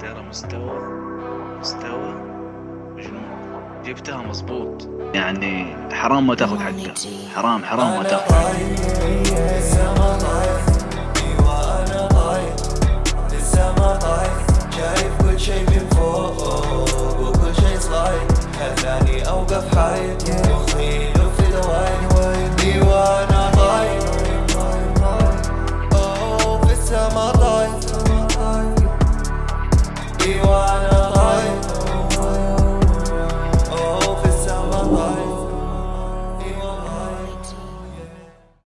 ترى مستوى مستوى مجنون. جبتها مظبوط يعني حرام ما تاخذ حقها. حرام حرام ما تاخذ. شايف كل شي من فوق وكل شي صايد خلاني أوقف حياتي